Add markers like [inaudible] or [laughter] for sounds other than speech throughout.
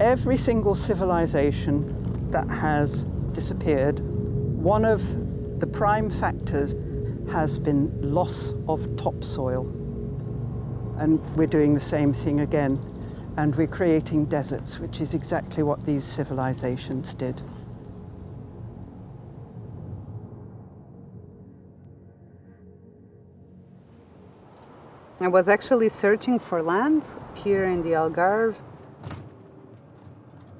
Every single civilization that has disappeared, one of the prime factors has been loss of topsoil. And we're doing the same thing again. And we're creating deserts, which is exactly what these civilizations did. I was actually searching for land here in the Algarve.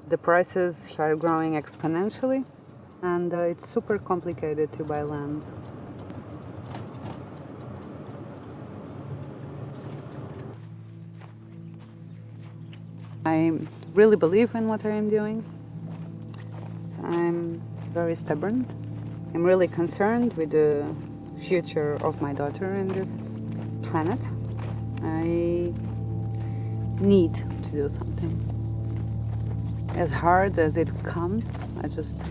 The prices are growing exponentially and uh, it's super complicated to buy land. I really believe in what I am doing. I'm very stubborn. I'm really concerned with the future of my daughter in this planet. I need to do something. As hard as it comes, I just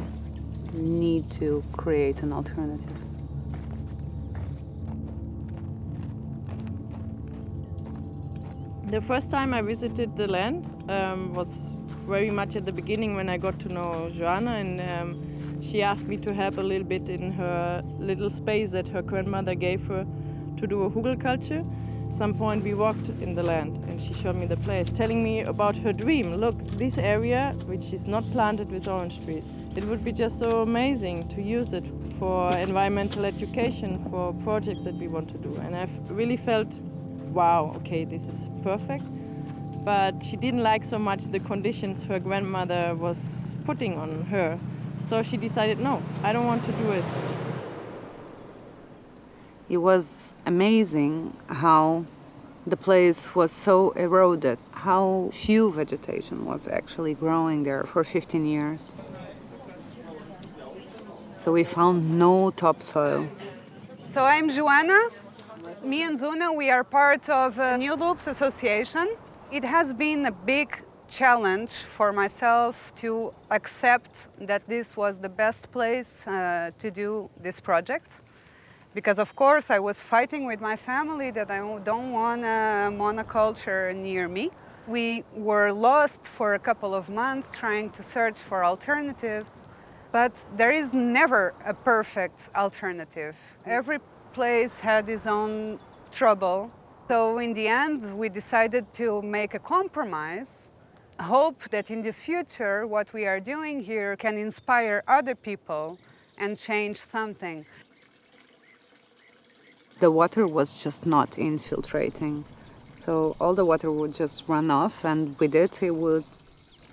need to create an alternative. The first time I visited the land um, was very much at the beginning when I got to know Joanna and um, she asked me to help a little bit in her little space that her grandmother gave her to do a hugelkultur. At some point we walked in the land and she showed me the place, telling me about her dream. Look, this area, which is not planted with orange trees, it would be just so amazing to use it for environmental education, for projects that we want to do. And I've really felt wow, okay, this is perfect. But she didn't like so much the conditions her grandmother was putting on her. So she decided, no, I don't want to do it. It was amazing how the place was so eroded, how few vegetation was actually growing there for 15 years. So we found no topsoil. So I'm Joanna, me and Zuna, we are part of a New Loops Association. It has been a big challenge for myself to accept that this was the best place uh, to do this project. Because of course I was fighting with my family that I don't want a monoculture near me. We were lost for a couple of months trying to search for alternatives, but there is never a perfect alternative. Every place had its own trouble. So in the end, we decided to make a compromise, hope that in the future what we are doing here can inspire other people and change something. The water was just not infiltrating. So all the water would just run off and with it it would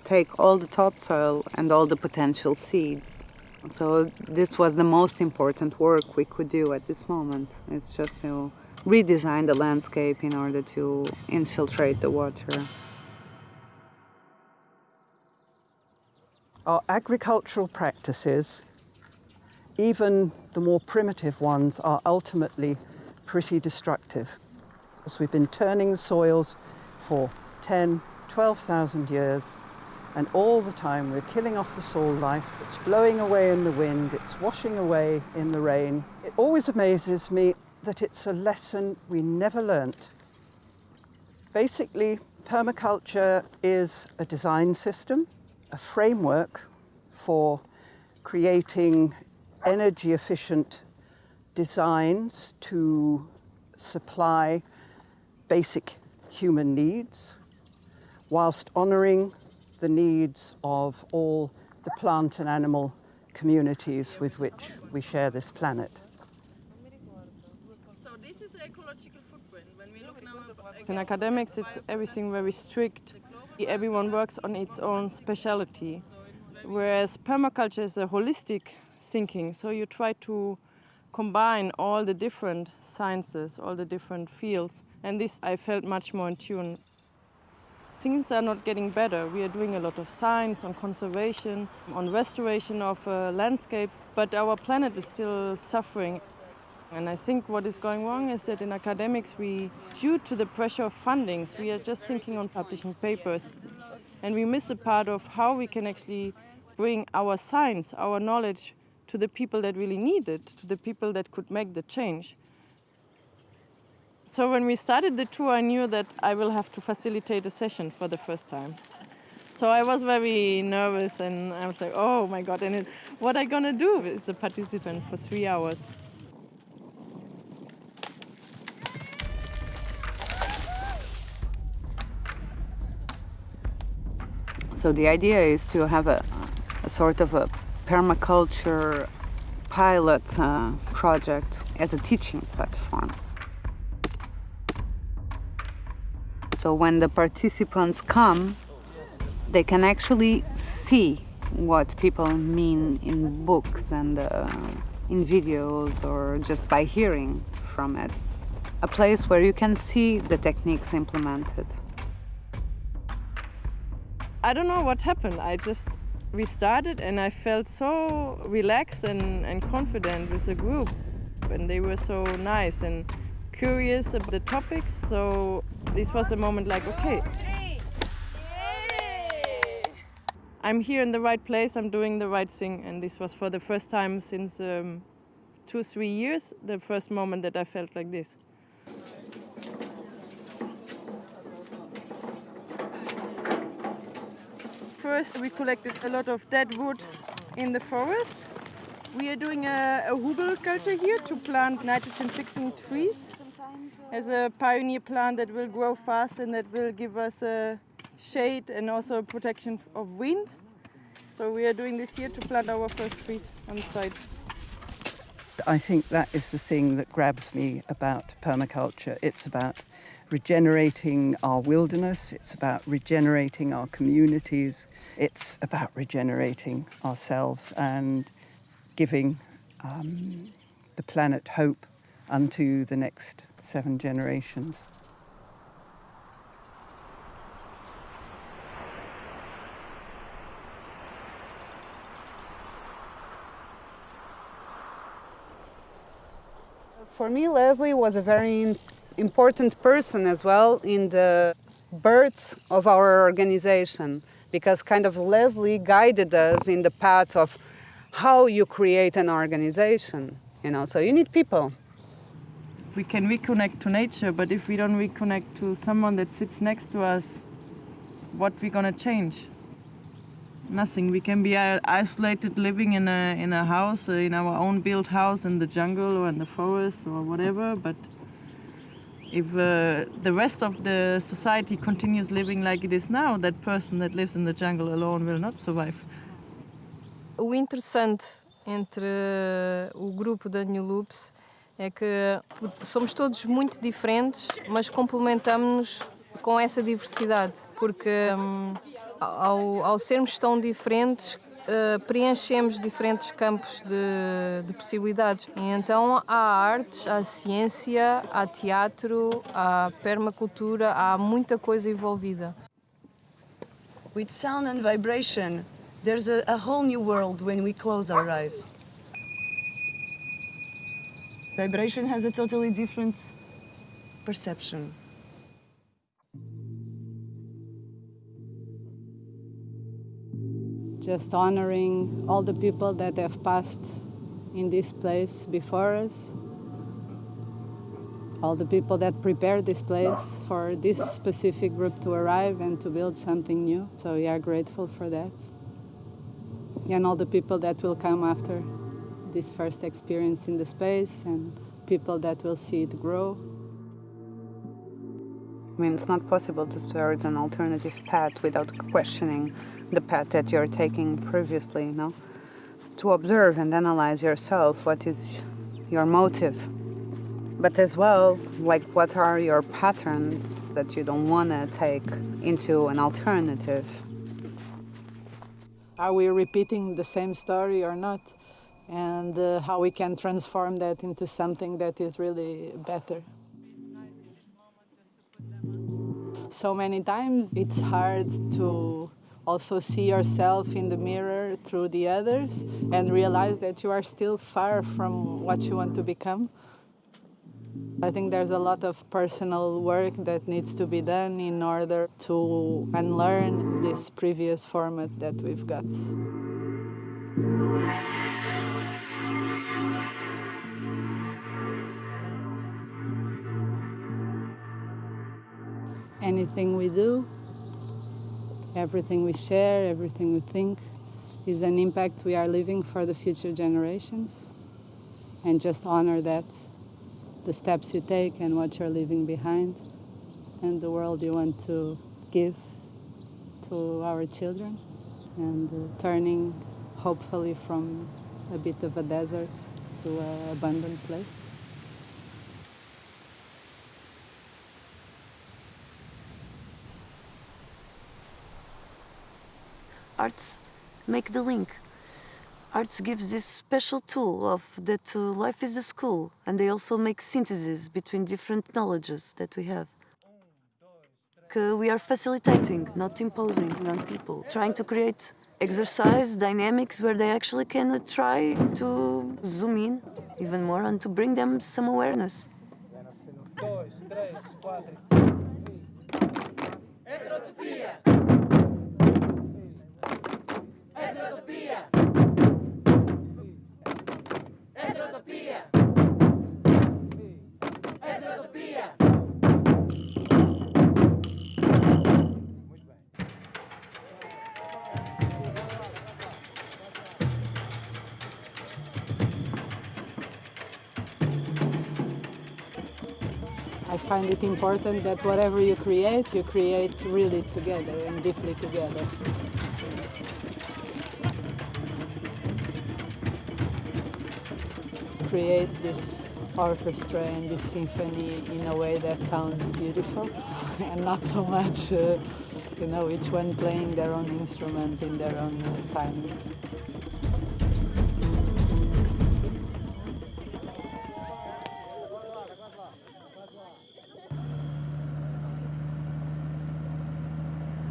take all the topsoil and all the potential seeds. So this was the most important work we could do at this moment. It's just to redesign the landscape in order to infiltrate the water. Our agricultural practices, even the more primitive ones, are ultimately pretty destructive. As we've been turning the soils for 10, 12,000 years, and all the time we're killing off the soil life. It's blowing away in the wind, it's washing away in the rain. It always amazes me that it's a lesson we never learnt. Basically, permaculture is a design system, a framework for creating energy efficient designs to supply basic human needs whilst honouring the needs of all the plant and animal communities with which we share this planet. So this is ecological footprint. When we look now in academics, it's everything very strict. Everyone works on its own speciality, whereas permaculture is a holistic thinking. So you try to combine all the different sciences, all the different fields, and this I felt much more in tune things are not getting better. We are doing a lot of science on conservation, on restoration of uh, landscapes, but our planet is still suffering. And I think what is going wrong is that in academics, we, due to the pressure of fundings, we are just thinking on publishing papers. And we miss a part of how we can actually bring our science, our knowledge to the people that really need it, to the people that could make the change. So when we started the tour, I knew that I will have to facilitate a session for the first time. So I was very nervous and I was like, oh my God, and what I gonna do with the participants for three hours? So the idea is to have a, a sort of a permaculture pilot uh, project as a teaching platform. So when the participants come, they can actually see what people mean in books and uh, in videos or just by hearing from it. A place where you can see the techniques implemented. I don't know what happened. I just we started and I felt so relaxed and, and confident with the group. And they were so nice and curious about the topics. So this was a moment like, okay, I'm here in the right place, I'm doing the right thing. And this was for the first time since um, two, three years, the first moment that I felt like this. First, we collected a lot of dead wood in the forest. We are doing a, a hugelkultur here to plant nitrogen-fixing trees as a pioneer plant that will grow fast and that will give us a shade and also protection of wind. So we are doing this here to plant our first trees on the site. I think that is the thing that grabs me about permaculture. It's about regenerating our wilderness, it's about regenerating our communities, it's about regenerating ourselves and giving um, the planet hope unto the next seven generations. For me, Leslie was a very important person as well in the birth of our organization because kind of Leslie guided us in the path of how you create an organization. You know, so you need people. We can reconnect to nature, but if we don't reconnect to someone that sits next to us, what we gonna change? Nothing. We can be isolated, living in a in a house, uh, in our own built house, in the jungle or in the forest or whatever. But if uh, the rest of the society continues living like it is now, that person that lives in the jungle alone will not survive. O interessante entre o grupo da New Loops é que somos todos muito diferentes, mas complementamos-nos com essa diversidade, porque um, ao, ao sermos tão diferentes, Uh, preenchemos diferentes campos de, de, possibilidades. E então há artes, há ciência, há teatro, há permacultura, há muita coisa envolvida. With sound and vibration, there's a, a whole new world when we close our eyes. Vibration has a totally different perception. Just honoring all the people that have passed in this place before us, all the people that prepared this place for this specific group to arrive and to build something new. So we are grateful for that. And all the people that will come after this first experience in the space and people that will see it grow. I mean, it's not possible to start an alternative path without questioning the path that you're taking previously, you know? To observe and analyze yourself, what is your motive? But as well, like what are your patterns that you don't want to take into an alternative? Are we repeating the same story or not? And uh, how we can transform that into something that is really better. So many times it's hard to also see yourself in the mirror through the others and realize that you are still far from what you want to become. I think there's a lot of personal work that needs to be done in order to unlearn this previous format that we've got. Anything we do Everything we share, everything we think is an impact we are leaving for the future generations. And just honor that, the steps you take and what you're leaving behind, and the world you want to give to our children, and uh, turning hopefully from a bit of a desert to an abundant place. Arts make the link. Arts gives this special tool of that uh, life is a school, and they also make synthesis between different knowledges that we have. We are facilitating, not imposing on people, trying to create exercise dynamics where they actually can uh, try to zoom in even more and to bring them some awareness. I find it important that whatever you create, you create really together and deeply together. Create this orchestra and this symphony in a way that sounds beautiful [laughs] and not so much, uh, you know, each one playing their own instrument in their own time.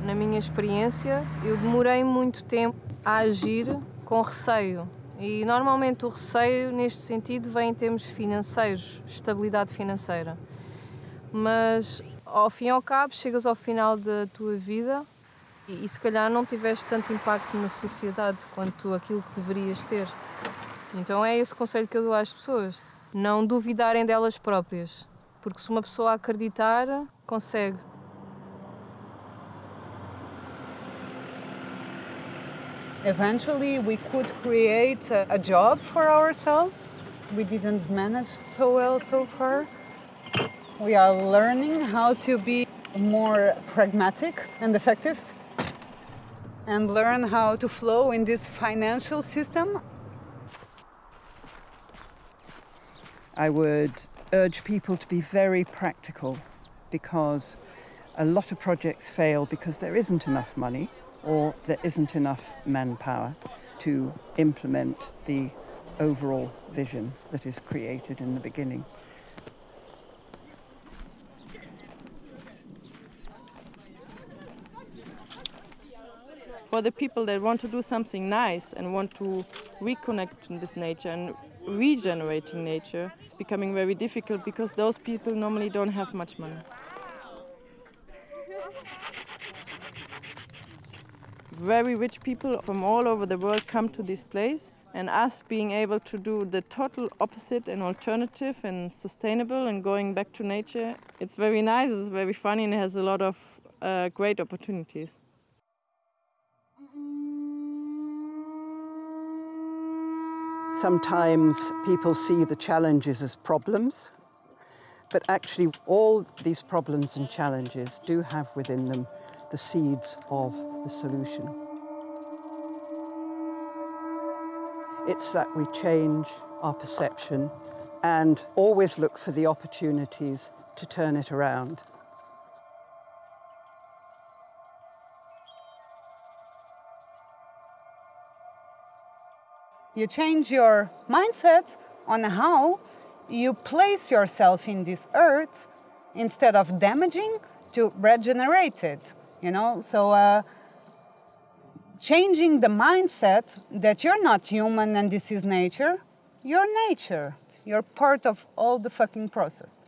Na minha experiência, eu demorei muito tempo a agir com receio. E normalmente o receio, neste sentido, vem em termos financeiros, estabilidade financeira. Mas ao fim e ao cabo, chegas ao final da tua vida e, e se calhar não tiveste tanto impacto na sociedade quanto aquilo que deverias ter. Então é esse conselho que eu dou às pessoas: não duvidarem delas próprias, porque se uma pessoa acreditar, consegue. Eventually, we could create a, a job for ourselves. We didn't manage so well so far. We are learning how to be more pragmatic and effective and learn how to flow in this financial system. I would urge people to be very practical because a lot of projects fail because there isn't enough money or there isn't enough manpower to implement the overall vision that is created in the beginning. For the people that want to do something nice and want to reconnect with nature and regenerating nature, it's becoming very difficult because those people normally don't have much money. Very rich people from all over the world come to this place and us being able to do the total opposite and alternative and sustainable and going back to nature it's very nice it's very funny and it has a lot of uh, great opportunities. Sometimes people see the challenges as problems, but actually, all these problems and challenges do have within them the seeds of the solution. It's that we change our perception and always look for the opportunities to turn it around. You change your mindset on how you place yourself in this earth instead of damaging to regenerate it. You know, so uh, changing the mindset that you're not human and this is nature, you're nature. You're part of all the fucking process.